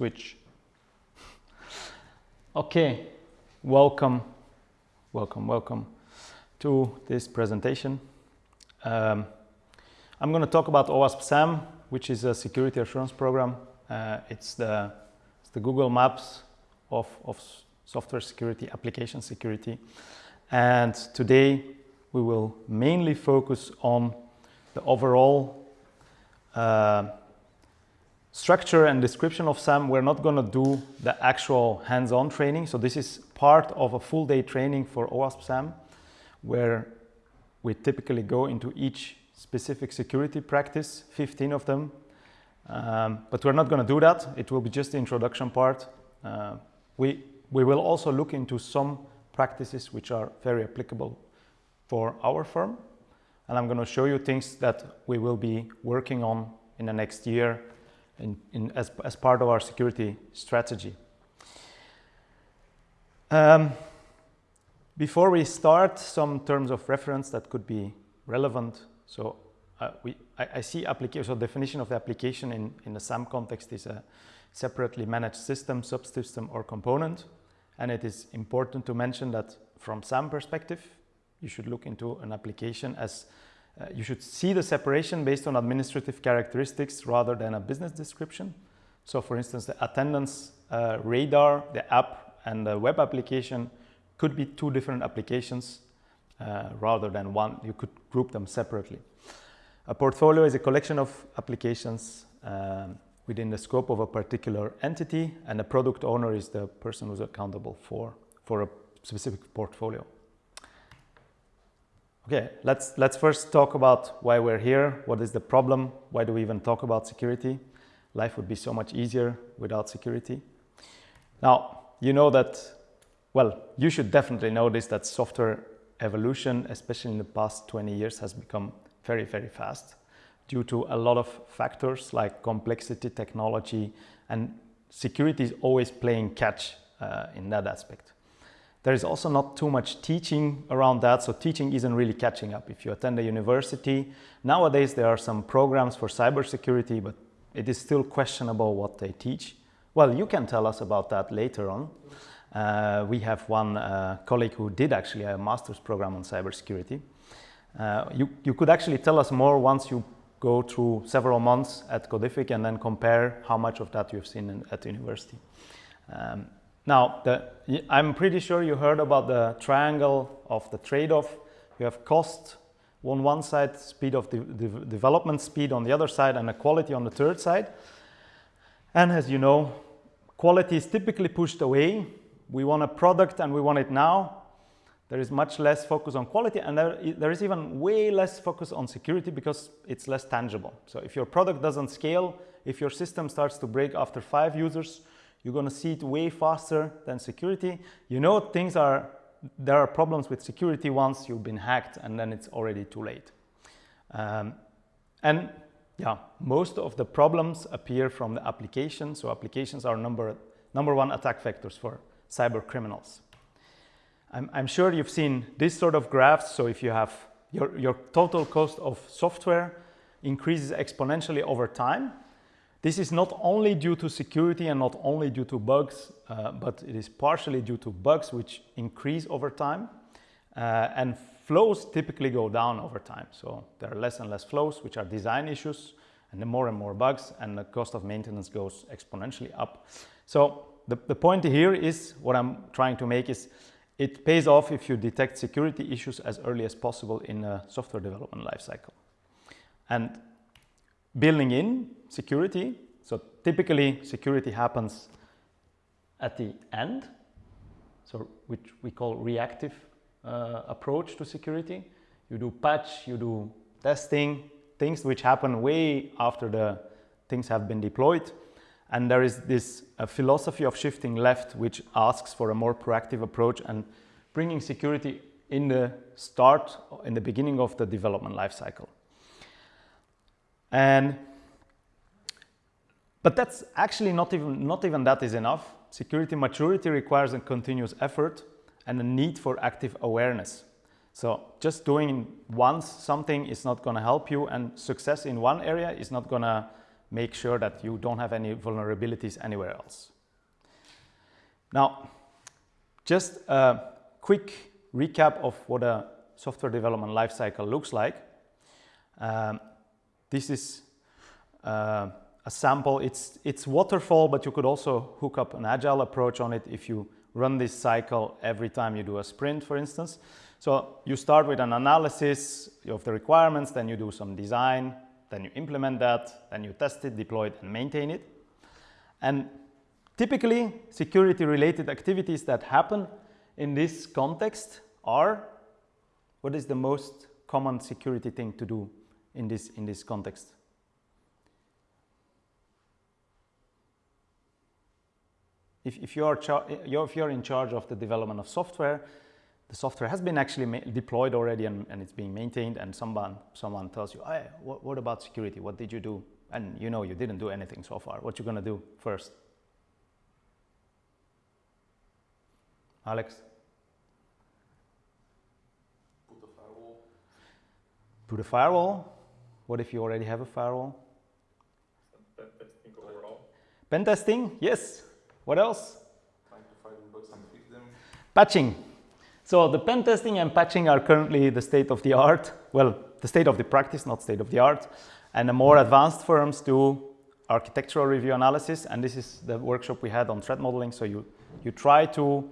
switch. Okay, welcome, welcome, welcome to this presentation. Um, I'm going to talk about OWASP SAMM, which is a security assurance program. Uh, it's, the, it's the Google Maps of, of software security, application security. And today we will mainly focus on the overall uh, structure and description of SAMM. We're not going to do the actual hands-on training. So this is part of a full day training for OWASP SAMM, where we typically go into each specific security practice, 15 of them. Um, but we're not going to do that. It will be just the introduction part. Uh, we, we will also look into some practices which are very applicable for our firm. And I'm going to show you things that we will be working on in the next year in, in, as, as part of our security strategy. Um, before we start, some terms of reference that could be relevant. So uh, we, I, I, see application, so definition of the application in, in the SAMM context is a separately managed system, subsystem or component. And it is important to mention that from SAMM perspective, you should look into an application as uh, you should see the separation based on administrative characteristics rather than a business description. So for instance, the attendance uh, radar, the app and the web application could be two different applications uh, rather than one. You could group them separately. A portfolio is a collection of applications um, within the scope of a particular entity and the product owner is the person who's accountable for, for a specific portfolio. Okay, let's, let's first talk about why we're here. What is the problem? Why do we even talk about security? Life would be so much easier without security. Now, you know that, well, you should definitely know this, that software evolution, especially in the past 20 years, has become very, very fast due to a lot of factors like complexity, technology, and security is always playing catch uh, in that aspect. There is also not too much teaching around that, so teaching isn't really catching up. If you attend a university, nowadays there are some programs for cybersecurity, but it is still questionable what they teach. Well, you can tell us about that later on. Uh, we have one uh, colleague who did actually a master's program on cybersecurity. Uh, you, you could actually tell us more once you go through several months at Codific and then compare how much of that you've seen in, at university. Um, now, the, I'm pretty sure you heard about the triangle of the trade-off. You have cost on one side, speed of the, the development speed on the other side, and quality on the third side. And as you know, quality is typically pushed away. We want a product and we want it now. There is much less focus on quality and there, there is even way less focus on security because it's less tangible. So if your product doesn't scale, if your system starts to break after five users, you're going to see it way faster than security. You know things are, there are problems with security once you've been hacked and then it's already too late. Um, and yeah, most of the problems appear from the application. So applications are number, number one attack vectors for cyber criminals. I'm, I'm sure you've seen this sort of graphs. So if you have your, your total cost of software increases exponentially over time, this is not only due to security and not only due to bugs, uh, but it is partially due to bugs which increase over time. Uh, and flaws typically go down over time. So there are less and less flaws, which are design issues, and the more and more bugs, and the cost of maintenance goes exponentially up. So the, the point here is, what I'm trying to make is, it pays off if you detect security issues as early as possible in a software development lifecycle. And building in security. So typically security happens at the end, so which we call reactive uh, approach to security. You do patch, you do testing, things which happen way after the things have been deployed. And there is this philosophy of shifting left, which asks for a more proactive approach and bringing security in the start, in the beginning of the development lifecycle. And but that's actually not even, not even that is enough. Security maturity requires a continuous effort and a need for active awareness. So just doing once something is not going to help you and success in one area is not going to make sure that you don't have any vulnerabilities anywhere else. Now, just a quick recap of what a software development lifecycle looks like. Um, this is uh, a sample. It's, it's waterfall, but you could also hook up an agile approach on it if you run this cycle every time you do a sprint, for instance. So you start with an analysis of the requirements, then you do some design, then you implement that, then you test it, deploy it, and maintain it. And typically, security-related activities that happen in this context are, what is the most common security thing to do in this, in this context? If, if, you are if you're in charge of the development of software, the software has been actually deployed already and, and, it's being maintained and someone, someone tells you, hey, what, what, about security? What did you do? And you know you didn't do anything so far. What you going to do first? Alex? Put a firewall. Put a firewall? What if you already have a firewall? Pen testing overall. Pen testing, yes. What else? Trying to find bugs and fix them. Patching. So the pen testing and patching are currently the state of the art. Well, the state of the practice, not state of the art. And the more advanced firms do architectural review analysis. And this is the workshop we had on threat modeling. So you, you try to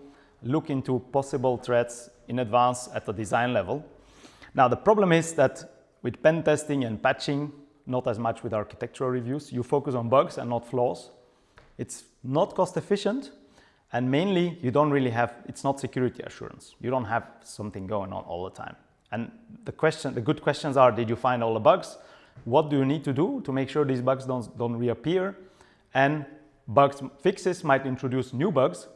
look into possible threats in advance at the design level. Now, the problem is that with pen testing and patching, not as much with architectural reviews, you focus on bugs and not flaws. It's not cost efficient and mainly you don't really have, it's not security assurance. You don't have something going on all the time. And the question, the good questions are, did you find all the bugs? What do you need to do to make sure these bugs don't, don't reappear? And bugs fixes might introduce new bugs.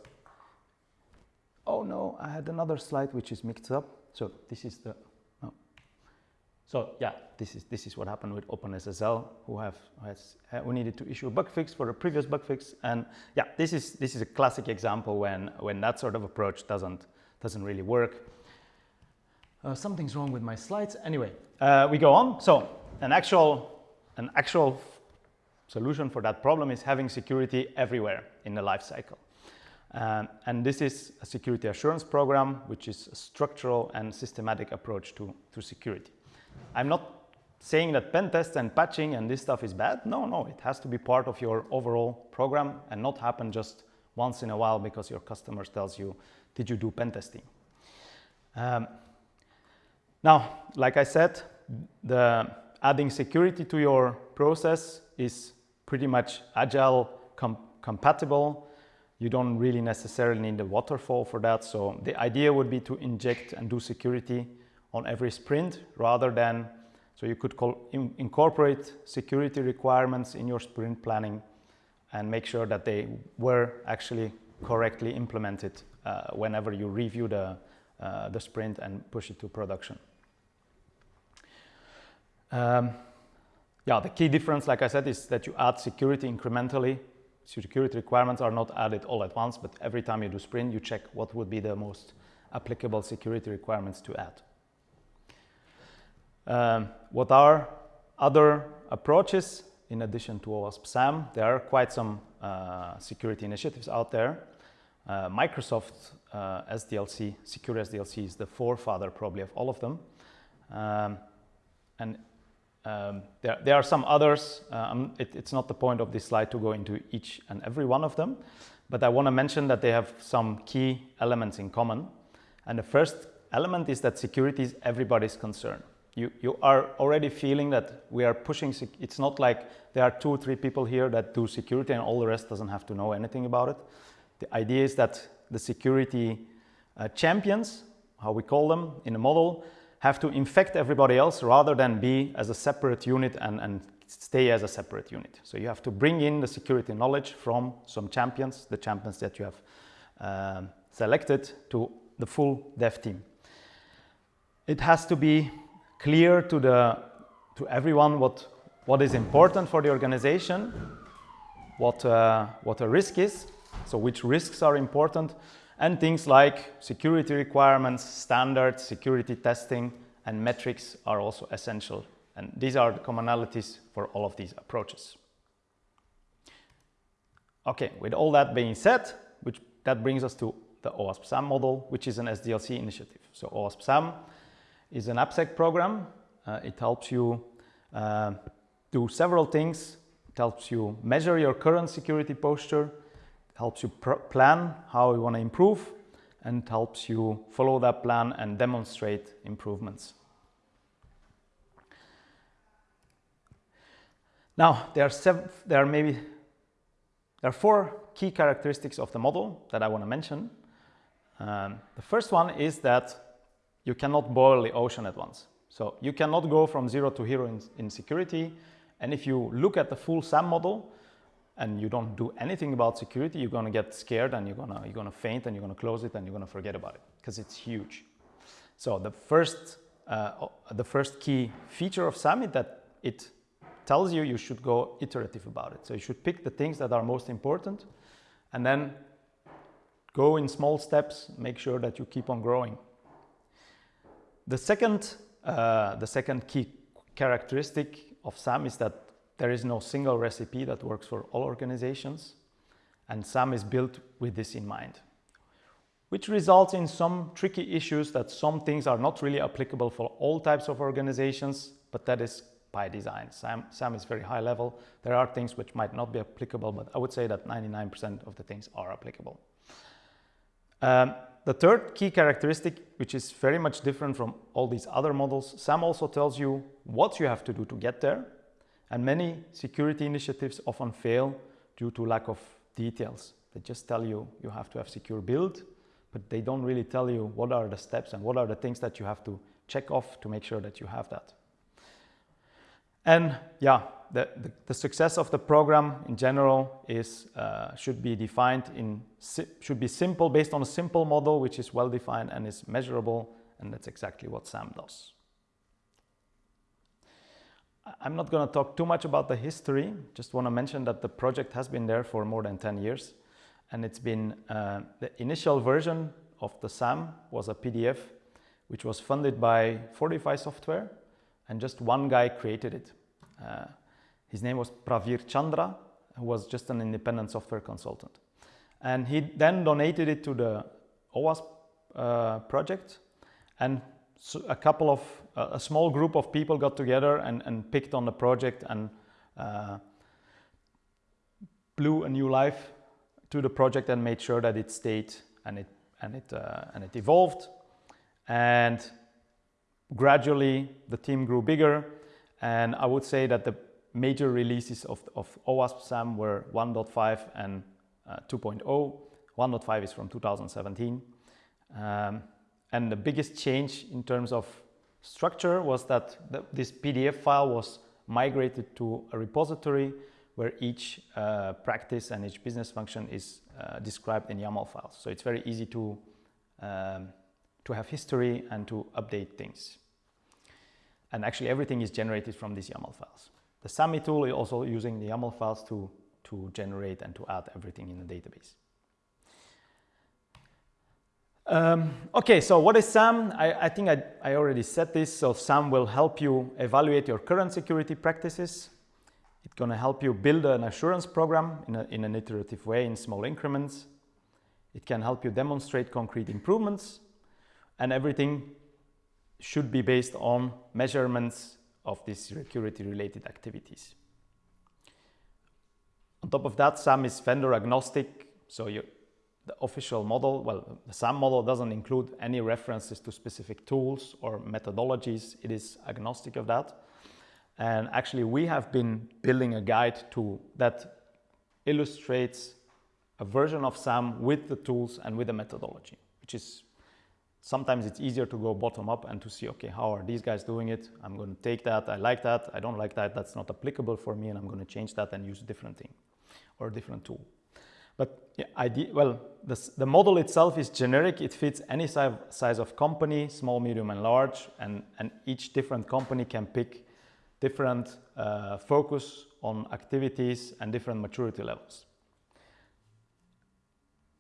Oh no, I had another slide which is mixed up. So this is the so yeah, this is, this is what happened with OpenSSL, who have has, who needed to issue a bug fix for a previous bug fix. And yeah, this is, this is a classic example when, when that sort of approach doesn't, doesn't really work. Uh, something's wrong with my slides. Anyway, uh, we go on. So an actual, an actual solution for that problem is having security everywhere in the life cycle. Um, and this is a security assurance program, which is a structural and systematic approach to, to security. I'm not saying that pen tests and patching and this stuff is bad. No, no, it has to be part of your overall program and not happen just once in a while because your customer tells you, did you do pen testing? Um, now, like I said, the adding security to your process is pretty much agile com compatible. You don't really necessarily need a waterfall for that. So the idea would be to inject and do security on every sprint rather than, so you could call, in, incorporate security requirements in your sprint planning and make sure that they were actually correctly implemented uh, whenever you review the, uh, the sprint and push it to production. Um, yeah, the key difference, like I said, is that you add security incrementally. Security requirements are not added all at once, but every time you do sprint, you check what would be the most applicable security requirements to add. Um, what are other approaches in addition to OWASP SAMM? There are quite some uh, security initiatives out there. Uh, Microsoft uh, SDLC, Secure SDLC is the forefather probably of all of them. Um, and um, there, there, are some others. Um, it, it's not the point of this slide to go into each and every one of them, but I want to mention that they have some key elements in common. And the first element is that security is everybody's concern you, you are already feeling that we are pushing, it's not like there are two or three people here that do security and all the rest doesn't have to know anything about it. The idea is that the security uh, champions, how we call them in the model, have to infect everybody else rather than be as a separate unit and, and stay as a separate unit. So you have to bring in the security knowledge from some champions, the champions that you have uh, selected to the full dev team. It has to be clear to, the, to everyone what, what is important for the organization, what, uh, what a risk is, so which risks are important, and things like security requirements, standards, security testing, and metrics are also essential. And these are the commonalities for all of these approaches. Okay, with all that being said, which that brings us to the OWASP-SAMM model, which is an SDLC initiative. So OWASP-SAMM is an AppSec program. Uh, it helps you uh, do several things. It helps you measure your current security posture, it helps you plan how you want to improve, and helps you follow that plan and demonstrate improvements. Now, there are, there are maybe there are four key characteristics of the model that I want to mention. Um, the first one is that you cannot boil the ocean at once. So you cannot go from zero to hero in, in security. And if you look at the full SAMM model and you don't do anything about security, you're going to get scared and you're going to, you're to faint and you're going to close it and you're going to forget about it because it's huge. So the first, uh, the first key feature of SAMM is that it tells you you should go iterative about it. So you should pick the things that are most important and then go in small steps, make sure that you keep on growing. The second, uh, the second key characteristic of SAMM is that there is no single recipe that works for all organizations and SAMM is built with this in mind which results in some tricky issues that some things are not really applicable for all types of organizations, but that is by design. SAMM, SAMM is very high level. There are things which might not be applicable, but I would say that 99% of the things are applicable. Um, the third key characteristic, which is very much different from all these other models, SAMM also tells you what you have to do to get there. And many security initiatives often fail due to lack of details. They just tell you you have to have secure build, but they don't really tell you what are the steps and what are the things that you have to check off to make sure that you have that. And yeah, the, the, the, success of the program in general is uh, should be defined in should be simple based on a simple model which is well defined and is measurable and that's exactly what SAMM does. I'm not going to talk too much about the history just want to mention that the project has been there for more than 10 years and it's been uh, the initial version of the SAMM was a PDF which was funded by Fortify Software and just one guy created it. Uh, his name was Pravir Chandra, who was just an independent software consultant. And he then donated it to the OWASP uh, project and so a couple of, uh, a small group of people got together and, and picked on the project and uh, blew a new life to the project and made sure that it stayed and it, and it, uh, and it evolved. And gradually the team grew bigger and I would say that the major releases of, of OWASP SAMM were 1.5 and uh, 2.0. 1.5 is from 2017. Um, and the biggest change in terms of structure was that the, this PDF file was migrated to a repository where each uh, practice and each business function is uh, described in YAML files. So it's very easy to, um, to have history and to update things. And actually everything is generated from these YAML files. The SAMMY tool is also using the YAML files to, to generate and to add everything in the database. Um, okay, so what is SAMM? I, I think I, I, already said this. So SAMM will help you evaluate your current security practices. It's going to help you build an assurance program in, a, in an iterative way in small increments. It can help you demonstrate concrete improvements and everything should be based on measurements of these security related activities. On top of that, SAMM is vendor agnostic. So you, the official model, well, the SAMM model doesn't include any references to specific tools or methodologies. It is agnostic of that. And actually, we have been building a guide to that illustrates a version of SAMM with the tools and with the methodology, which is Sometimes it's easier to go bottom up and to see, okay, how are these guys doing it? I'm going to take that. I like that. I don't like that. That's not applicable for me. And I'm going to change that and use a different thing or a different tool. But yeah, idea, well, the model itself is generic. It fits any size, size of company, small, medium, and large. And, and each different company can pick different uh, focus on activities and different maturity levels.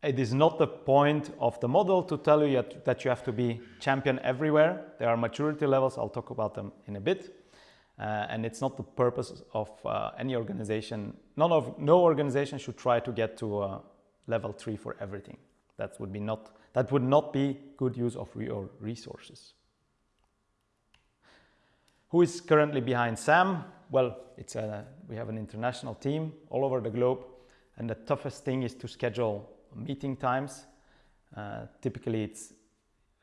It is not the point of the model to tell you that you have to be champion everywhere. There are maturity levels, I'll talk about them in a bit. Uh, and it's not the purpose of uh, any organization. None of no organization should try to get to uh, level three for everything. That would be not that would not be good use of your resources. Who is currently behind SAMM? Well, it's a, we have an international team all over the globe, and the toughest thing is to schedule meeting times. Uh, typically, it's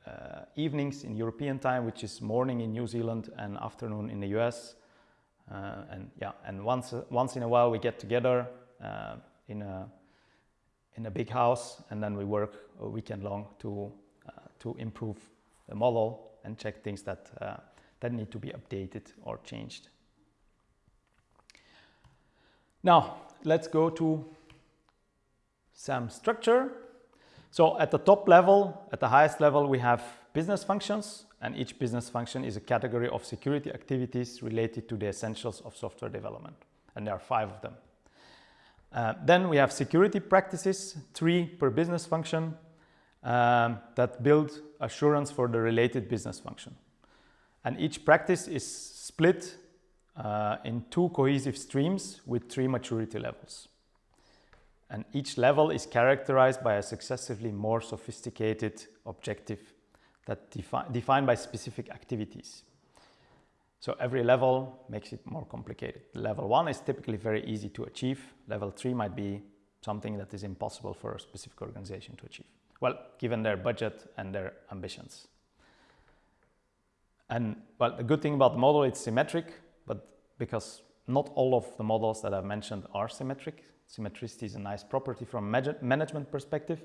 uh, evenings in European time, which is morning in New Zealand and afternoon in the US. Uh, and yeah, and once once in a while we get together uh, in a in a big house, and then we work a weekend long to uh, to improve the model and check things that uh, that need to be updated or changed. Now let's go to SAMM structure. So at the top level, at the highest level, we have business functions and each business function is a category of security activities related to the essentials of software development. And there are five of them. Uh, then we have security practices, three per business function um, that build assurance for the related business function. And each practice is split uh, in two cohesive streams with three maturity levels and each level is characterized by a successively more sophisticated objective that defi defined by specific activities. So every level makes it more complicated. Level one is typically very easy to achieve. Level three might be something that is impossible for a specific organization to achieve. Well, given their budget and their ambitions. And well, the good thing about the model, it's symmetric, but because not all of the models that I've mentioned are symmetric, Symmetricity is a nice property from management perspective.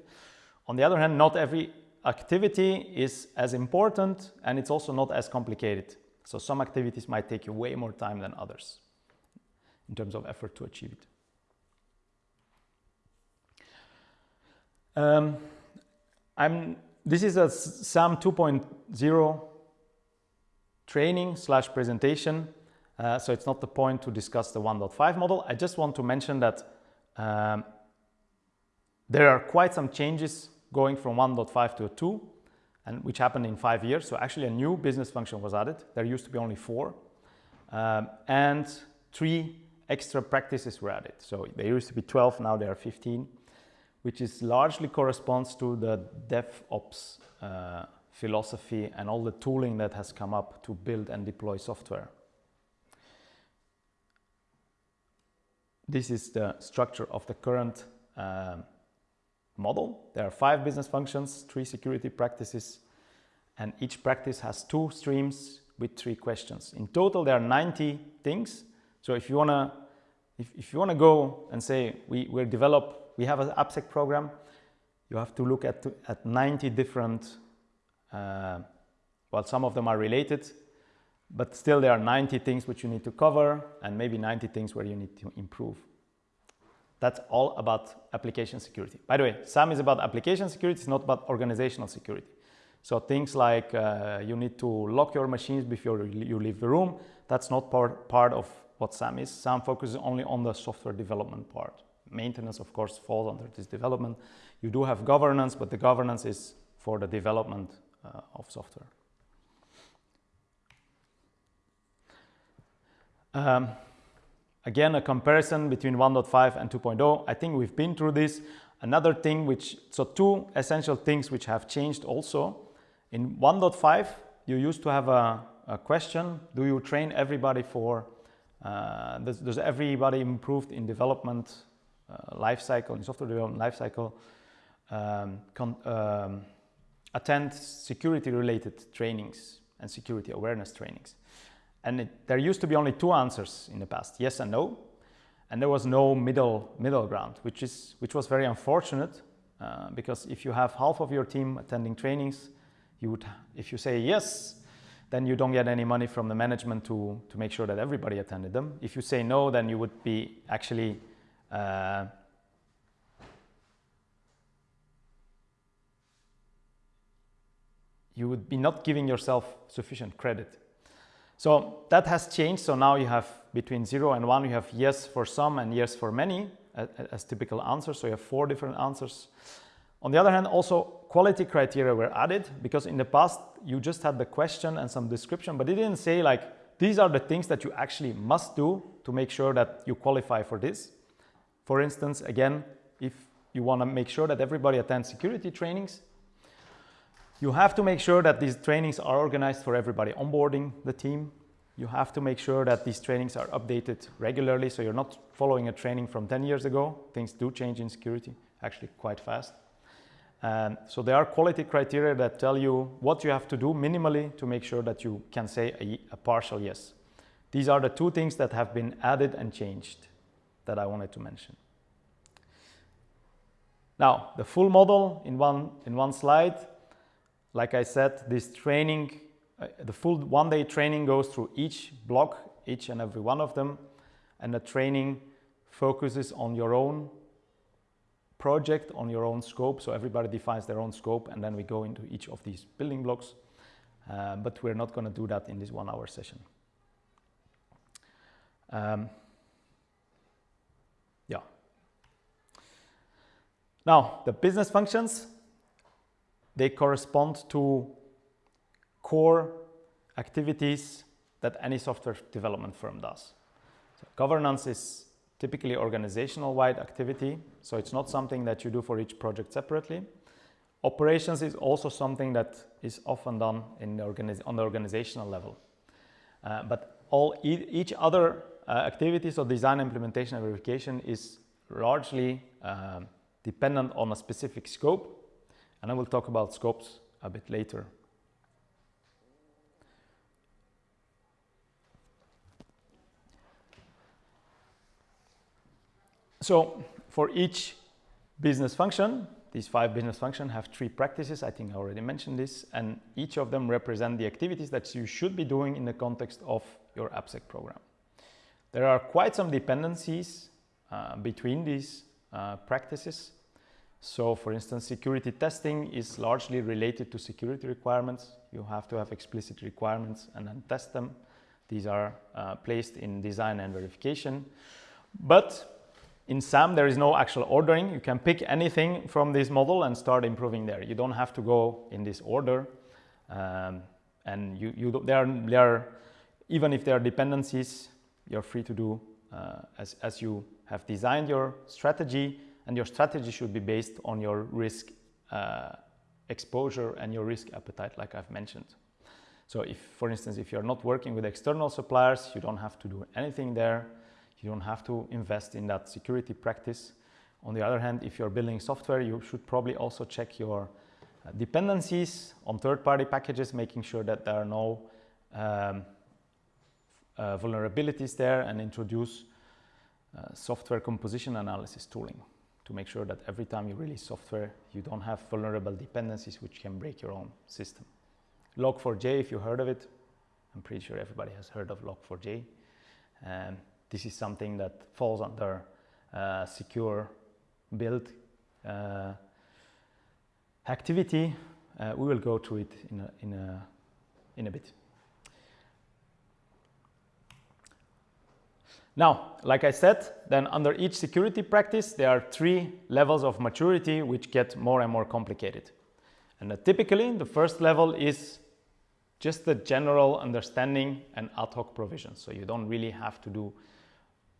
On the other hand, not every activity is as important and it's also not as complicated. So some activities might take you way more time than others in terms of effort to achieve it. Um, I'm, this is a SAMM 2.0 training slash presentation. Uh, so it's not the point to discuss the 1.5 model. I just want to mention that um, there are quite some changes going from 1.5 to 2, and which happened in five years. So actually a new business function was added. There used to be only four. Um, and three extra practices were added. So there used to be 12, now there are 15, which is largely corresponds to the DevOps uh, philosophy and all the tooling that has come up to build and deploy software. This is the structure of the current uh, model. There are five business functions, three security practices, and each practice has two streams with three questions. In total, there are 90 things. So if you wanna, if, if you wanna go and say we we develop, we have an AppSec program, you have to look at at 90 different. Uh, well, some of them are related, but still there are 90 things which you need to cover and maybe 90 things where you need to improve. That's all about application security. By the way, SAMM is about application security, it's not about organizational security. So things like uh, you need to lock your machines before you leave the room, that's not part, part of what SAMM is. SAMM focuses only on the software development part. Maintenance, of course, falls under this development. You do have governance, but the governance is for the development uh, of software. Um, again, a comparison between 1.5 and 2.0. I think we've been through this. Another thing which, so two essential things which have changed also. In 1.5, you used to have a, a, question, do you train everybody for, uh, does, does, everybody improved in development uh, life cycle, in software development life cycle, um, um, attend security related trainings and security awareness trainings. And it, there used to be only two answers in the past, yes and no. And there was no middle, middle ground, which, is, which was very unfortunate uh, because if you have half of your team attending trainings, you would, if you say yes, then you don't get any money from the management to, to make sure that everybody attended them. If you say no, then you would be actually uh, you would be not giving yourself sufficient credit so that has changed. So now you have between 0 and 1, you have yes for some and yes for many as typical answers. So you have four different answers. On the other hand, also quality criteria were added because in the past you just had the question and some description, but it didn't say like, these are the things that you actually must do to make sure that you qualify for this. For instance, again, if you want to make sure that everybody attends security trainings, you have to make sure that these trainings are organized for everybody onboarding the team. You have to make sure that these trainings are updated regularly so you're not following a training from 10 years ago. Things do change in security, actually quite fast. Um, so there are quality criteria that tell you what you have to do minimally to make sure that you can say a, a partial yes. These are the two things that have been added and changed that I wanted to mention. Now, the full model in one, in one slide. Like I said, this training, uh, the full one-day training goes through each block, each and every one of them, and the training focuses on your own project, on your own scope. So everybody defines their own scope, and then we go into each of these building blocks. Uh, but we're not going to do that in this one-hour session. Um, yeah. Now, the business functions, they correspond to core activities that any software development firm does. So governance is typically organizational-wide activity, so it's not something that you do for each project separately. Operations is also something that is often done the on the organizational level. Uh, but all e each other uh, activities of design, implementation, and verification is largely um, dependent on a specific scope. And I will talk about scopes a bit later. So for each business function, these five business functions have three practices. I think I already mentioned this. And each of them represent the activities that you should be doing in the context of your AppSec program. There are quite some dependencies uh, between these uh, practices. So for instance, security testing is largely related to security requirements. You have to have explicit requirements and then test them. These are uh, placed in design and verification. But in SAMM, there is no actual ordering. You can pick anything from this model and start improving there. You don't have to go in this order. Um, and you, you there, are, there are, even if there are dependencies, you're free to do uh, as, as you have designed your strategy and your strategy should be based on your risk uh, exposure and your risk appetite like I've mentioned. So if, for instance, if you're not working with external suppliers, you don't have to do anything there. You don't have to invest in that security practice. On the other hand, if you're building software, you should probably also check your uh, dependencies on third-party packages, making sure that there are no um, uh, vulnerabilities there and introduce uh, software composition analysis tooling to make sure that every time you release software, you don't have vulnerable dependencies which can break your own system. Log4j, if you heard of it, I'm pretty sure everybody has heard of Log4j. Um, this is something that falls under uh, secure build uh, activity. Uh, we will go through it in a, in a, in a bit. Now, like I said, then under each security practice, there are three levels of maturity which get more and more complicated. And uh, typically, the first level is just the general understanding and ad hoc provision. So you don't really have to do,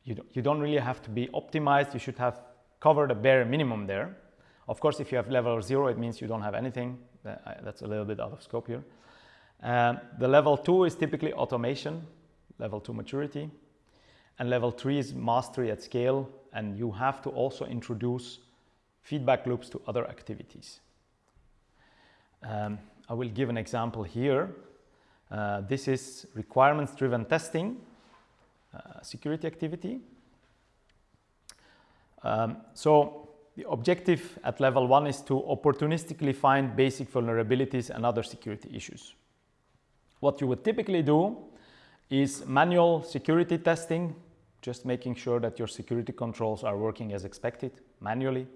you don't, you don't really have to be optimized. You should have covered a bare minimum there. Of course, if you have level zero, it means you don't have anything. That's a little bit out of scope here. Um, the level two is typically automation, level two maturity. And level three is mastery at scale. And you have to also introduce feedback loops to other activities. Um, I will give an example here. Uh, this is requirements-driven testing, uh, security activity. Um, so the objective at level one is to opportunistically find basic vulnerabilities and other security issues. What you would typically do is manual security testing just making sure that your security controls are working as expected manually.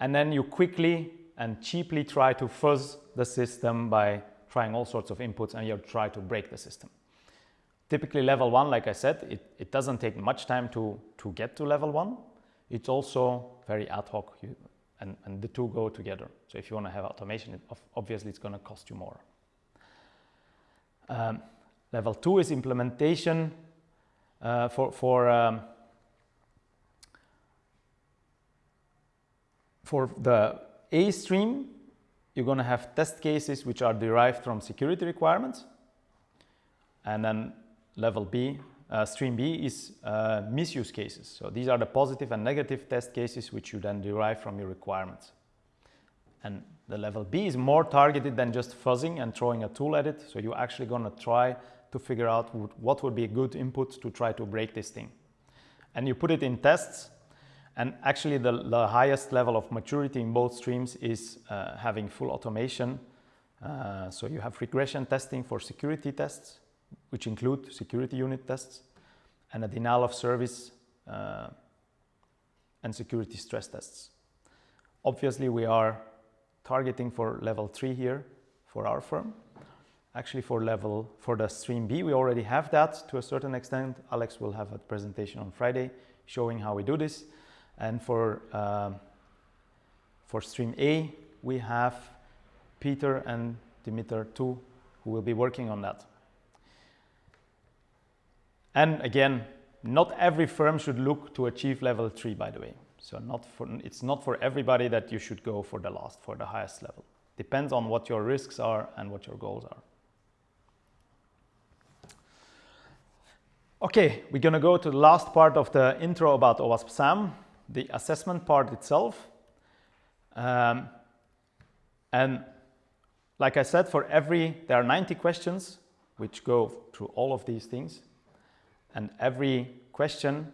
And then you quickly and cheaply try to fuzz the system by trying all sorts of inputs and you try to break the system. Typically level one, like I said, it, it doesn't take much time to, to get to level one. It's also very ad hoc you, and, and the two go together. So if you want to have automation, it, obviously it's going to cost you more. Um, level two is implementation uh, for, for, um, for the A stream, you're going to have test cases which are derived from security requirements. And then level B, uh, stream B is uh, misuse cases. So these are the positive and negative test cases which you then derive from your requirements. And the level B is more targeted than just fuzzing and throwing a tool at it. So you're actually going to try to figure out what would be a good input to try to break this thing. And you put it in tests and actually the, the highest level of maturity in both streams is uh, having full automation. Uh, so you have regression testing for security tests which include security unit tests and a denial of service uh, and security stress tests. Obviously, we are targeting for level three here for our firm. Actually, for level for the stream B, we already have that to a certain extent. Alex will have a presentation on Friday showing how we do this. And for uh, for stream A, we have Peter and Dimitar too, who will be working on that. And again, not every firm should look to achieve level three, by the way. So not for, it's not for everybody that you should go for the last, for the highest level. Depends on what your risks are and what your goals are. Okay, we're going to go to the last part of the intro about OWASP SAMM, the assessment part itself. Um, and like I said, for every, there are 90 questions which go through all of these things and every question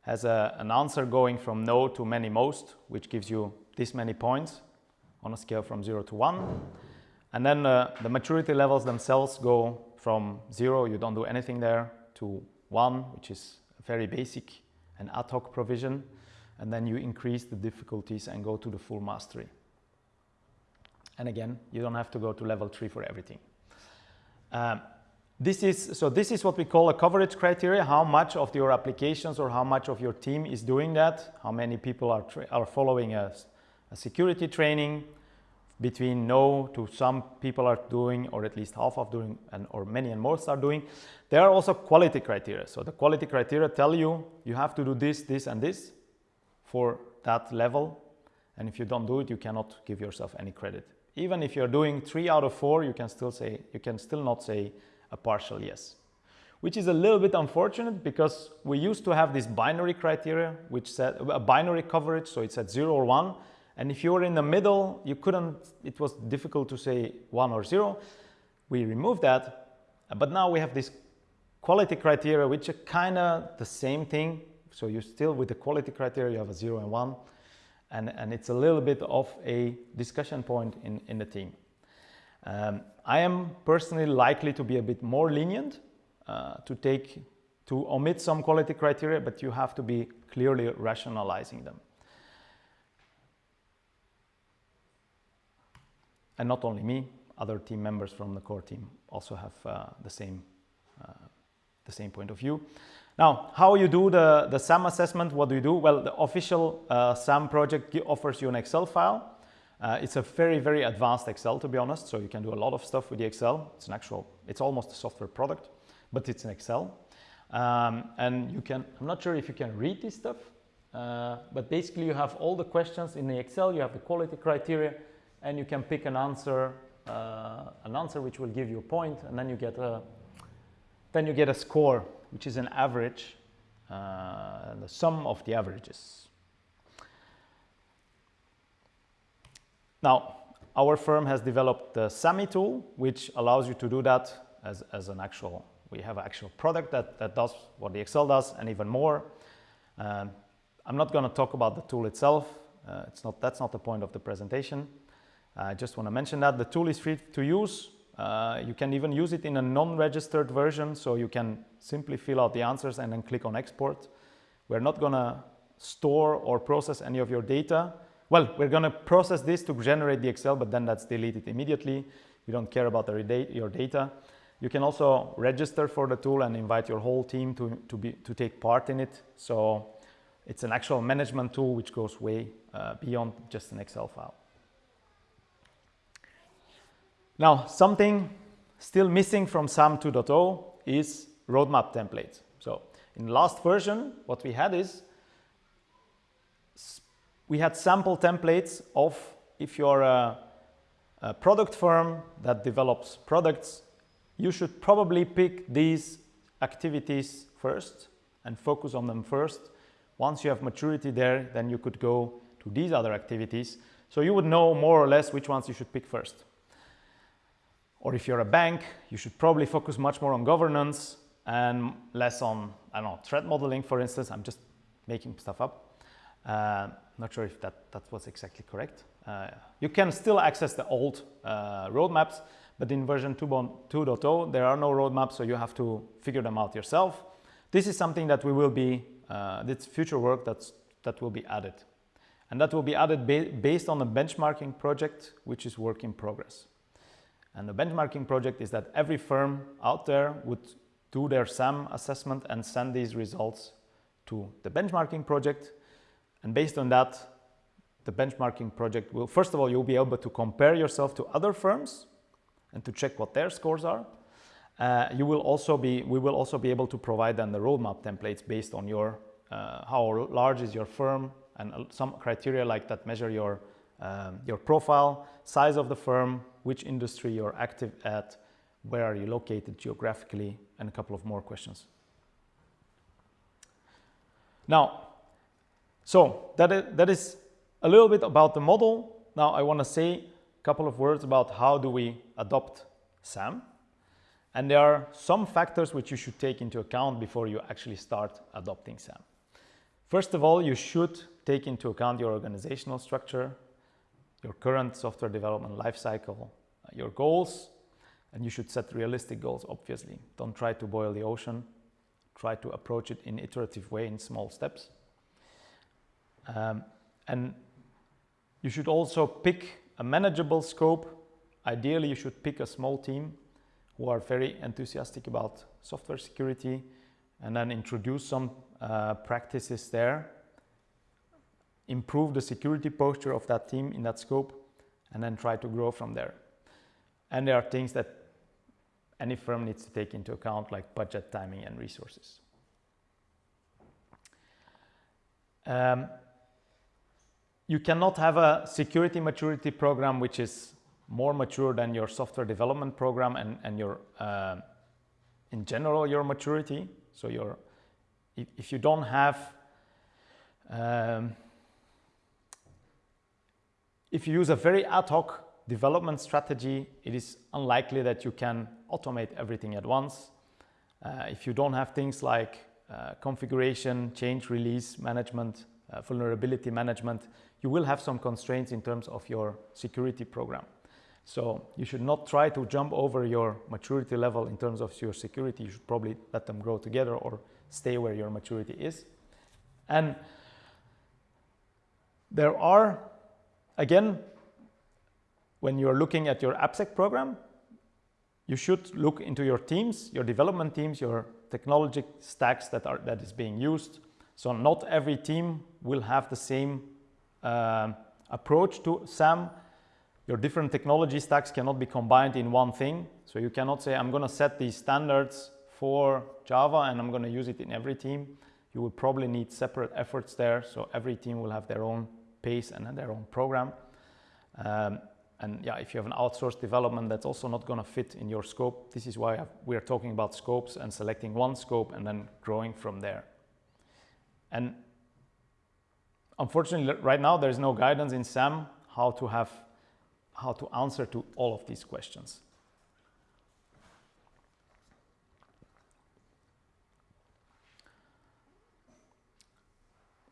has a, an answer going from no to many most, which gives you this many points on a scale from 0 to 1. And then uh, the maturity levels themselves go from 0, you don't do anything there, to 1, which is a very basic and ad hoc provision. And then you increase the difficulties and go to the full mastery. And again, you don't have to go to level 3 for everything. Um, this is, so this is what we call a coverage criteria, how much of your applications or how much of your team is doing that, how many people are, are following a, a security training, between no to some people are doing or at least half of doing and or many and most are doing. There are also quality criteria. So the quality criteria tell you you have to do this this and this for that level. And if you don't do it you cannot give yourself any credit. Even if you're doing three out of four you can still say you can still not say a partial yes, which is a little bit unfortunate because we used to have this binary criteria, which said a binary coverage, so it's at zero or one. And if you were in the middle, you couldn't, it was difficult to say one or zero. We removed that, but now we have this quality criteria, which are kind of the same thing. So you still, with the quality criteria, you have a zero and one. And, and it's a little bit of a discussion point in, in the team. Um, I am personally likely to be a bit more lenient uh, to take to omit some quality criteria, but you have to be clearly rationalizing them. And not only me, other team members from the core team also have uh, the same uh, the same point of view. Now, how you do the, the SAMM assessment, what do you do? Well, the official uh, SAMM project offers you an Excel file uh, it's a very, very advanced Excel, to be honest. So you can do a lot of stuff with the Excel. It's an actual, it's almost a software product, but it's an Excel. Um, and you can, I'm not sure if you can read this stuff, uh, but basically you have all the questions in the Excel, you have the quality criteria, and you can pick an answer, uh, an answer which will give you a point, and then you get a, then you get a score, which is an average, uh, the sum of the averages. Now, our firm has developed the SAMMY tool, which allows you to do that as, as an actual, we have an actual product that, that does what the Excel does and even more. Um, I'm not going to talk about the tool itself. Uh, it's not, that's not the point of the presentation. I just want to mention that the tool is free to use. Uh, you can even use it in a non-registered version, so you can simply fill out the answers and then click on export. We're not going to store or process any of your data. Well, we're going to process this to generate the Excel, but then that's deleted immediately. We don't care about your data. You can also register for the tool and invite your whole team to, to, be, to take part in it. So it's an actual management tool which goes way uh, beyond just an Excel file. Now, something still missing from SAMM 2.0 is roadmap templates. So in the last version, what we had is we had sample templates of if you're a, a product firm that develops products, you should probably pick these activities first and focus on them first. Once you have maturity there, then you could go to these other activities. So you would know more or less which ones you should pick first. Or if you're a bank, you should probably focus much more on governance and less on, I don't know, threat modeling, for instance. I'm just making stuff up. Uh, not sure if that, that was exactly correct. Uh, you can still access the old uh, roadmaps, but in version 2.0, there are no roadmaps, so you have to figure them out yourself. This is something that we will be, uh, this future work that's, that will be added. And that will be added ba based on a benchmarking project, which is work in progress. And the benchmarking project is that every firm out there would do their SAMM assessment and send these results to the benchmarking project. And based on that, the benchmarking project will, first of all, you'll be able to compare yourself to other firms and to check what their scores are. Uh, you will also be, we will also be able to provide then the roadmap templates based on your, uh, how large is your firm and some criteria like that measure your, um, your profile, size of the firm, which industry you're active at, where are you located geographically, and a couple of more questions. Now, so that is, that is a little bit about the model. Now I want to say a couple of words about how do we adopt SAMM. And there are some factors which you should take into account before you actually start adopting SAMM. First of all, you should take into account your organizational structure, your current software development lifecycle, your goals, and you should set realistic goals, obviously. Don't try to boil the ocean. Try to approach it in iterative way in small steps. Um, and you should also pick a manageable scope. Ideally, you should pick a small team who are very enthusiastic about software security and then introduce some uh, practices there, improve the security posture of that team in that scope, and then try to grow from there. And there are things that any firm needs to take into account like budget, timing, and resources. Um, you cannot have a security maturity program which is more mature than your software development program and, and your, uh, in general, your maturity. So your, if, if you don't have, um, if you use a very ad hoc development strategy, it is unlikely that you can automate everything at once. Uh, if you don't have things like uh, configuration, change release management, uh, vulnerability management, you will have some constraints in terms of your security program. So you should not try to jump over your maturity level in terms of your security. You should probably let them grow together or stay where your maturity is. And there are, again, when you're looking at your AppSec program, you should look into your teams, your development teams, your technology stacks that are that is being used. So not every team will have the same uh, approach to SAMM. Your different technology stacks cannot be combined in one thing. So you cannot say, I'm going to set these standards for Java and I'm going to use it in every team. You will probably need separate efforts there. So every team will have their own pace and their own program. Um, and yeah, if you have an outsourced development, that's also not going to fit in your scope. This is why we're talking about scopes and selecting one scope and then growing from there. And unfortunately, right now, there's no guidance in SAMM how to have, how to answer to all of these questions.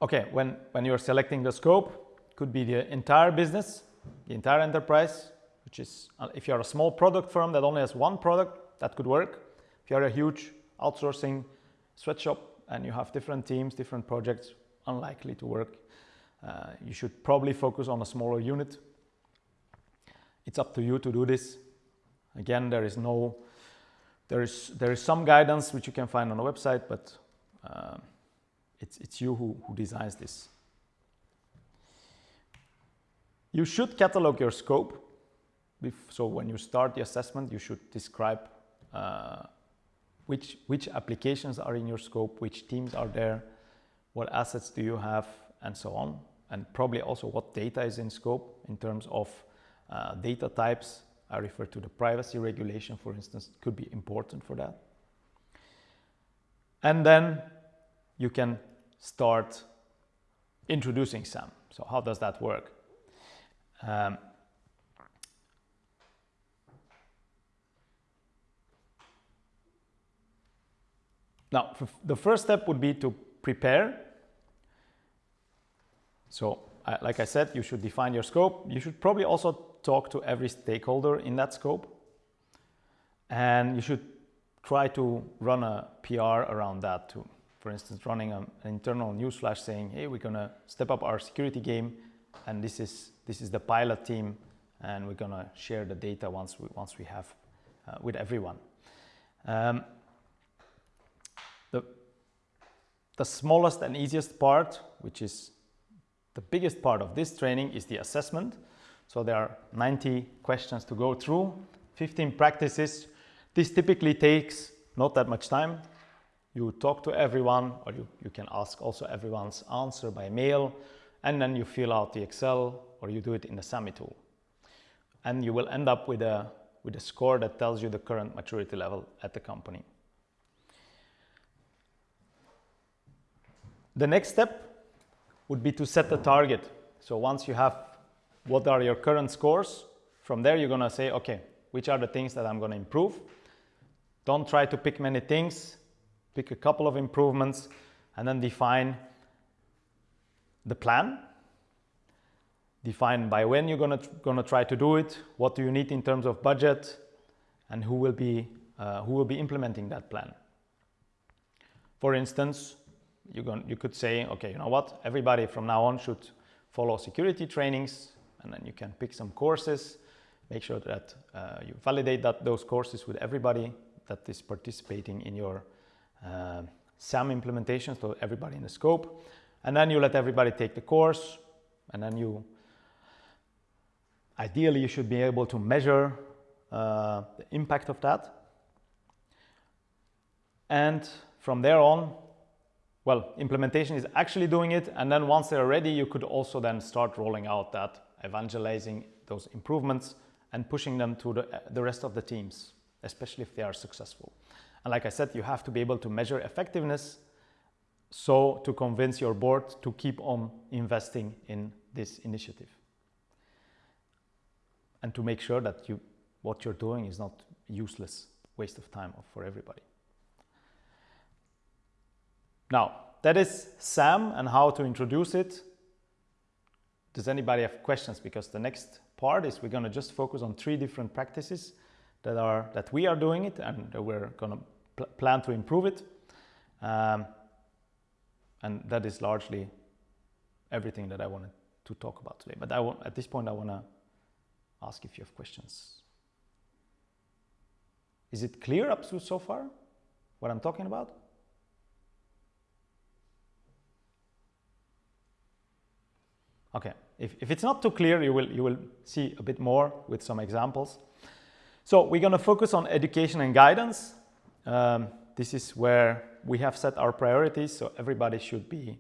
Okay, when, when you're selecting the scope, could be the entire business, the entire enterprise, which is, uh, if you're a small product firm that only has one product, that could work. If you're a huge outsourcing sweatshop and you have different teams, different projects, unlikely to work. Uh, you should probably focus on a smaller unit. It's up to you to do this. Again, there is no, there is, there is some guidance which you can find on the website, but uh, it's, it's you who, who designs this. You should catalog your scope. so when you start the assessment, you should describe uh, which which applications are in your scope, which teams are there, what assets do you have, and so on, and probably also what data is in scope in terms of uh, data types. I refer to the privacy regulation, for instance, could be important for that. And then you can start introducing some. So how does that work? Um, now, the first step would be to prepare. So, uh, like I said, you should define your scope. You should probably also talk to every stakeholder in that scope. And you should try to run a PR around that too. For instance, running an internal newsflash saying, hey, we're gonna step up our security game and this is, this is the pilot team and we're gonna share the data once we, once we have uh, with everyone. Um, the, the smallest and easiest part, which is the biggest part of this training is the assessment. So there are 90 questions to go through, 15 practices. This typically takes not that much time. You talk to everyone, or you, you can ask also everyone's answer by mail, and then you fill out the Excel, or you do it in the SAMMY tool. And you will end up with a, with a score that tells you the current maturity level at the company. The next step would be to set the target. So once you have what are your current scores, from there you're going to say, okay, which are the things that I'm going to improve? Don't try to pick many things, pick a couple of improvements, and then define the plan. Define by when you're going to, going to try to do it, what do you need in terms of budget, and who will be, uh, who will be implementing that plan. For instance, you, you could say, okay, you know what, everybody from now on should follow security trainings, and then you can pick some courses, make sure that uh, you validate that those courses with everybody that is participating in your uh, SAMM implementation, so everybody in the scope, and then you let everybody take the course, and then you, ideally, you should be able to measure uh, the impact of that. And from there on, well, implementation is actually doing it. And then once they're ready, you could also then start rolling out that, evangelizing those improvements and pushing them to the, the rest of the teams, especially if they are successful. And like I said, you have to be able to measure effectiveness so to convince your board to keep on investing in this initiative. And to make sure that you, what you're doing is not useless waste of time for everybody. Now, that is SAMM and how to introduce it. Does anybody have questions? Because the next part is we're going to just focus on three different practices that are that we are doing it and that we're going to pl plan to improve it. Um, and that is largely everything that I wanted to talk about today. But I want, at this point, I want to ask if you have questions. Is it clear up to so far what I'm talking about? Okay, if, if it's not too clear, you will, you will see a bit more with some examples. So we're going to focus on education and guidance. Um, this is where we have set our priorities, so everybody should be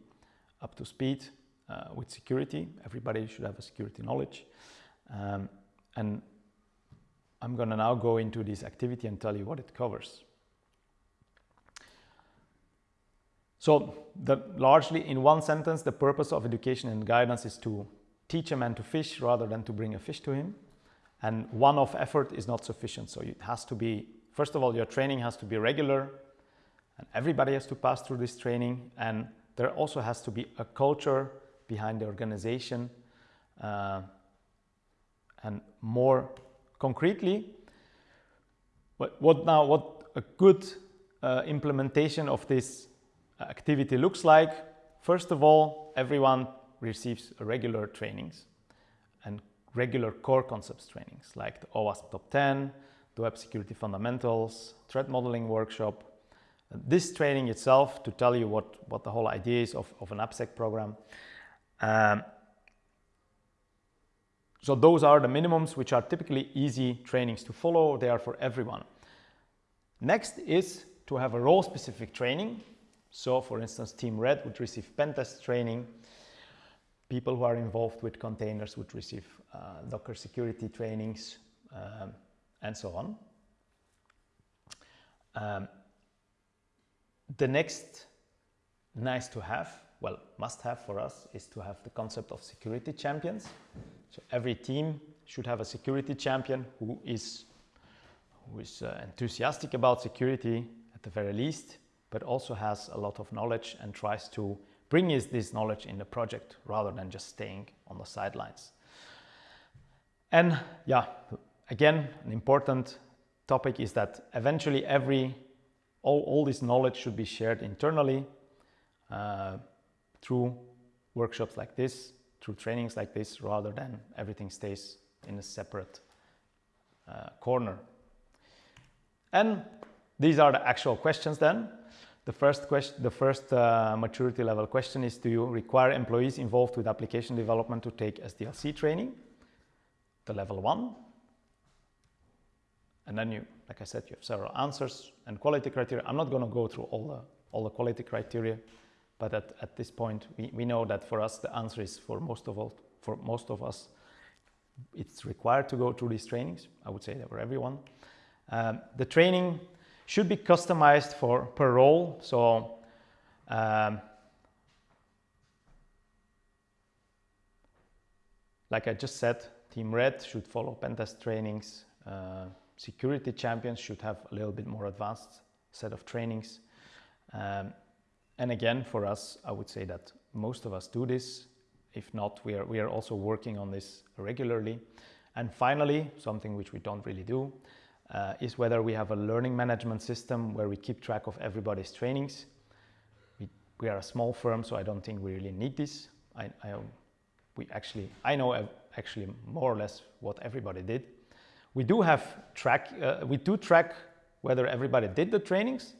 up to speed uh, with security. Everybody should have a security knowledge. Um, and I'm going to now go into this activity and tell you what it covers. So, the, largely in one sentence, the purpose of education and guidance is to teach a man to fish rather than to bring a fish to him. And one off effort is not sufficient. So, it has to be, first of all, your training has to be regular, and everybody has to pass through this training. And there also has to be a culture behind the organization. Uh, and more concretely, what, what now, what a good uh, implementation of this activity looks like. First of all, everyone receives regular trainings regular core concepts trainings like the OWASP Top 10, the Web Security Fundamentals, Threat Modeling Workshop. This training itself to tell you what, what the whole idea is of, of an AppSec program. Um, so those are the minimums which are typically easy trainings to follow. They are for everyone. Next is to have a role specific training. So for instance, Team Red would receive pen test training. People who are involved with containers would receive uh, Docker security trainings um, and so on. Um, the next nice to have, well, must have for us is to have the concept of security champions. So every team should have a security champion who is, who is uh, enthusiastic about security at the very least, but also has a lot of knowledge and tries to bring his, this knowledge in the project rather than just staying on the sidelines. And yeah, again, an important topic is that eventually every, all, all this knowledge should be shared internally uh, through workshops like this, through trainings like this, rather than everything stays in a separate uh, corner. And these are the actual questions then. The first, question, the first uh, maturity level question is, do you require employees involved with application development to take SDLC training? The level one. And then you, like I said, you have several answers and quality criteria. I'm not going to go through all the, all the quality criteria, but at, at this point, we, we know that for us, the answer is for most of all, for most of us, it's required to go through these trainings. I would say that for everyone. Um, the training should be customized for per role. So um, like I just said, Team Red should follow pentest trainings. Uh, security champions should have a little bit more advanced set of trainings. Um, and again, for us, I would say that most of us do this. If not, we are, we are also working on this regularly. And finally, something which we don't really do, uh, is whether we have a learning management system where we keep track of everybody's trainings. We, we are a small firm, so I don't think we really need this. I, I, we actually, I know actually more or less what everybody did. We do have track, uh, we do track whether everybody did the trainings.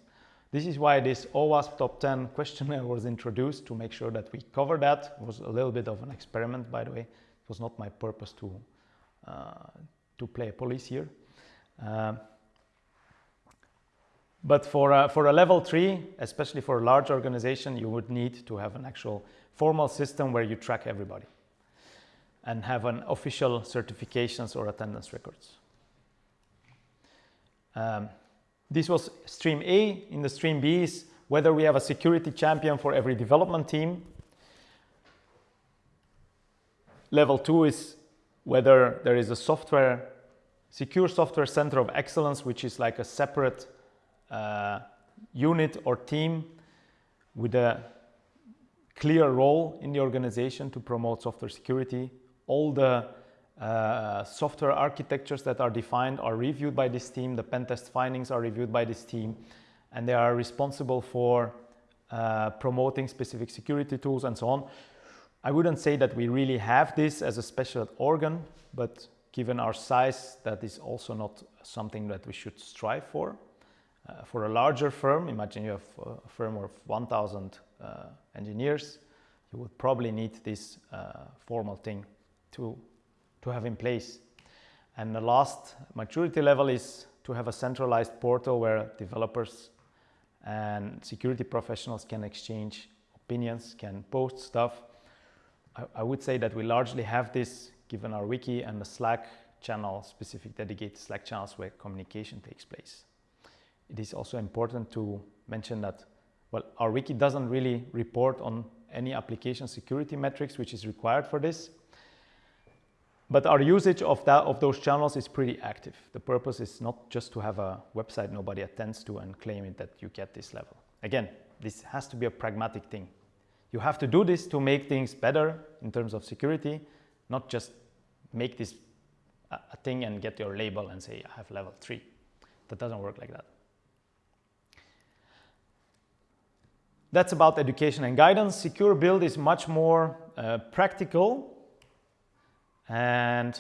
This is why this OWASP top 10 questionnaire was introduced to make sure that we cover that. It was a little bit of an experiment, by the way. It was not my purpose to, uh, to play police here. Um, but for a, for a level three, especially for a large organization, you would need to have an actual formal system where you track everybody and have an official certifications or attendance records. Um, this was stream A. In the stream B is whether we have a security champion for every development team. Level two is whether there is a software Secure Software Center of Excellence, which is like a separate uh, unit or team with a clear role in the organization to promote software security. All the uh, software architectures that are defined are reviewed by this team. The pen test findings are reviewed by this team and they are responsible for uh, promoting specific security tools and so on. I wouldn't say that we really have this as a special organ, but given our size, that is also not something that we should strive for. Uh, for a larger firm, imagine you have a firm of 1,000 uh, engineers, you would probably need this uh, formal thing to, to have in place. And the last maturity level is to have a centralized portal where developers and security professionals can exchange opinions, can post stuff. I, I would say that we largely have this given our wiki and the Slack channel, specific dedicated Slack channels where communication takes place. It is also important to mention that, well, our wiki doesn't really report on any application security metrics, which is required for this. But our usage of, that, of those channels is pretty active. The purpose is not just to have a website nobody attends to and claim it that you get this level. Again, this has to be a pragmatic thing. You have to do this to make things better in terms of security, not just make this a thing and get your label and say I have level 3. That doesn't work like that. That's about education and guidance. Secure build is much more uh, practical and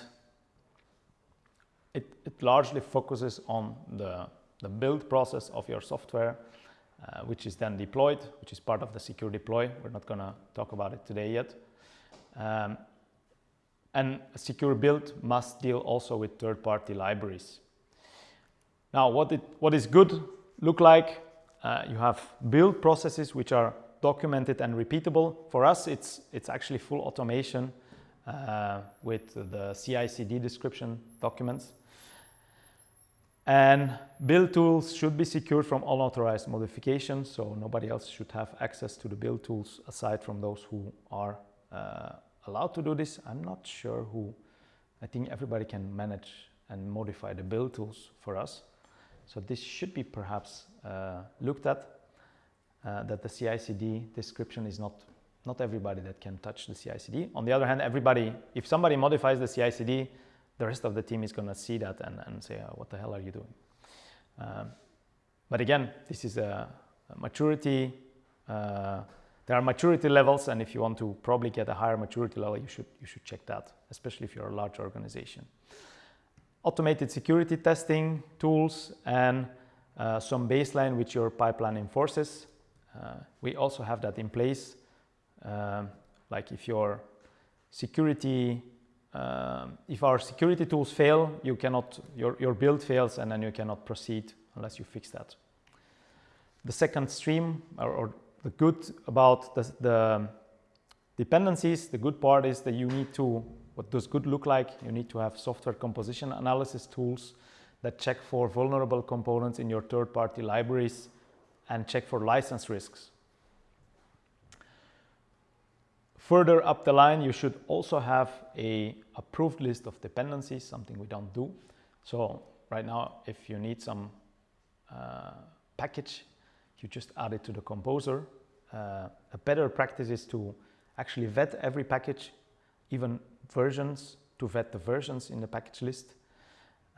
it, it, largely focuses on the, the build process of your software, uh, which is then deployed, which is part of the secure deploy. We're not going to talk about it today yet. Um, And a secure build must deal also with third-party libraries. Now, what, it, what is good look like? Uh, you have build processes which are documented and repeatable. For us, it's, it's actually full automation uh, with the CI/CD description documents. And build tools should be secured from unauthorized modifications, so nobody else should have access to the build tools aside from those who are uh, allowed to do this. I'm not sure who, I think everybody can manage and modify the build tools for us. So this should be perhaps uh, looked at, uh, that the CI/CD description is not, not everybody that can touch the CI/CD. On the other hand, everybody, if somebody modifies the CI/CD, the rest of the team is going to see that and, and say, oh, what the hell are you doing? Um, but again, this is a, a maturity. Uh, there are maturity levels, and if you want to probably get a higher maturity level, you should, you should check that, especially if you're a large organization. Automated security testing tools and uh, some baseline which your pipeline enforces. Uh, we also have that in place. Um, like if your security um, if our security tools fail, you cannot, your, your build fails and then you cannot proceed unless you fix that. The second stream or, or the good about the, the, dependencies, the good part is that you need to, what does good look like? You need to have software composition analysis tools that check for vulnerable components in your third-party libraries and check for license risks. Further up the line, you should also have a approved list of dependencies, something we don't do. So right now, if you need some uh, package, you just add it to the composer. Uh, a better practice is to actually vet every package, even versions, to vet the versions in the package list.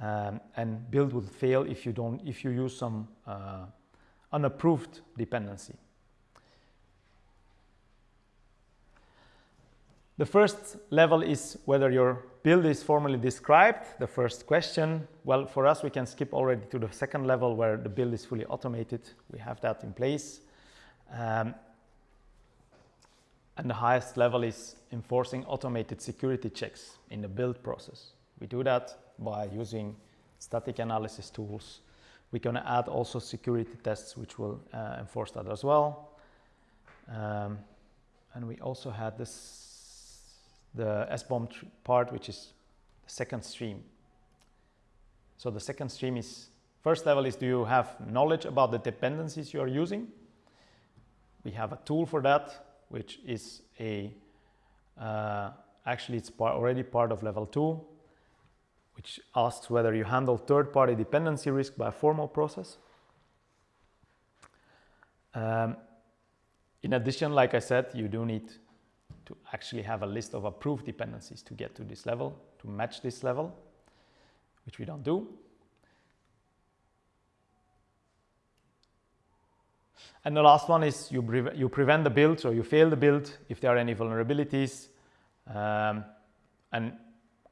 Um, and build will fail if you don't, if you use some uh, unapproved dependency. The first level is whether your build is formally described, the first question. Well, for us, we can skip already to the second level where the build is fully automated. We have that in place. Um, and the highest level is enforcing automated security checks in the build process. We do that by using static analysis tools. We're going to add also security tests, which will uh, enforce that as well. Um, and we also had this the SBOM part, which is the second stream. So the second stream is, first level is do you have knowledge about the dependencies you are using? We have a tool for that, which is a, uh, actually it's part, already part of level two, which asks whether you handle third-party dependency risk by a formal process. Um, in addition, like I said, you do need to actually have a list of approved dependencies to get to this level, to match this level, which we don't do. And the last one is you, pre you prevent the build, or you fail the build if there are any vulnerabilities. Um, and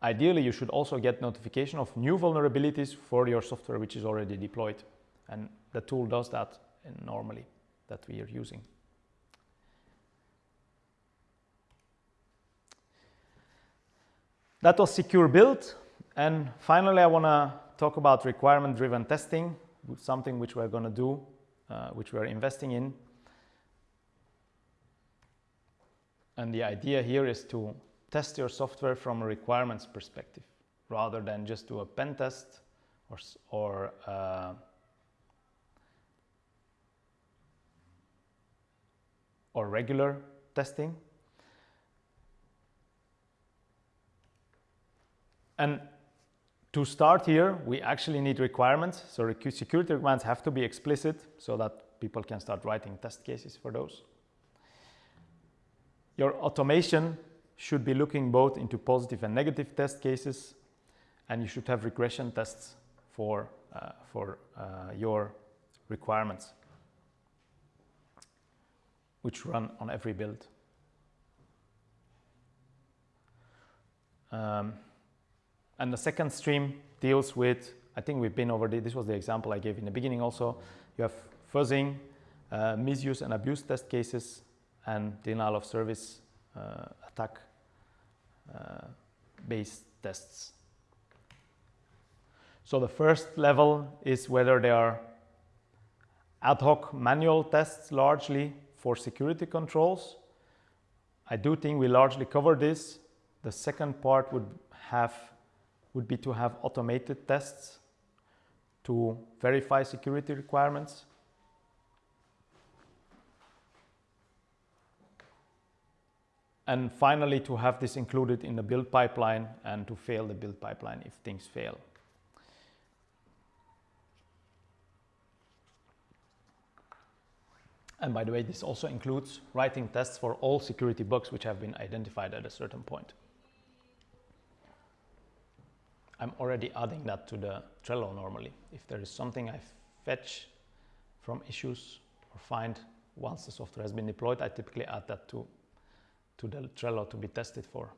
ideally, you should also get notification of new vulnerabilities for your software which is already deployed. And the tool does that normally that we are using. That was secure build. And finally, I want to talk about requirement-driven testing, something which we're going to do, uh, which we're investing in. And the idea here is to test your software from a requirements perspective, rather than just do a pen test or, or uh, or regular testing. And to start here, we actually need requirements. So security requirements have to be explicit so that people can start writing test cases for those. Your automation should be looking both into positive and negative test cases, and you should have regression tests for, uh, for uh, your requirements, which run on every build. Um, and the second stream deals with, I think we've been over this was the example I gave in the beginning also. You have fuzzing, uh, misuse and abuse test cases, and denial of service uh, attack uh, based tests. So the first level is whether they are ad hoc manual tests largely for security controls. I do think we largely cover this. The second part would have would be to have automated tests to verify security requirements. And finally, to have this included in the build pipeline and to fail the build pipeline if things fail. And by the way, this also includes writing tests for all security bugs which have been identified at a certain point. I'm already adding that to the Trello normally. If there is something I fetch from issues or find once the software has been deployed, I typically add that to, to the Trello to be tested for.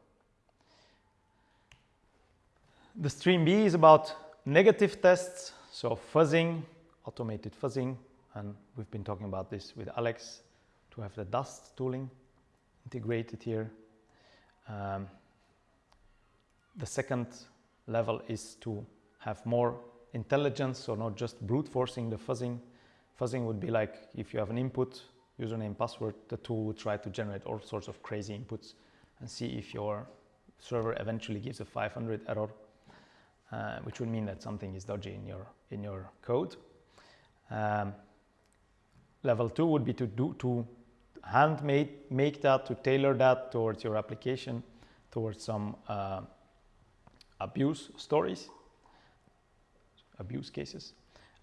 The stream B is about negative tests, so fuzzing, automated fuzzing, and we've been talking about this with Alex to have the DAST tooling integrated here. Um, the second level is to have more intelligence, so not just brute forcing the fuzzing. Fuzzing would be like if you have an input, username, password, the tool would try to generate all sorts of crazy inputs and see if your server eventually gives a 500 error, uh, which would mean that something is dodgy in your, in your code. Um, Level two would be to do to hand make, make that, to tailor that towards your application, towards some uh, abuse stories, abuse cases.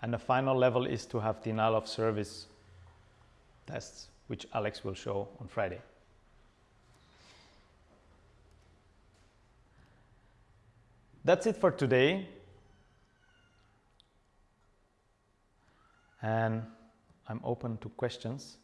And the final level is to have denial of service tests, which Alex will show on Friday. That's it for today. And I'm open to questions.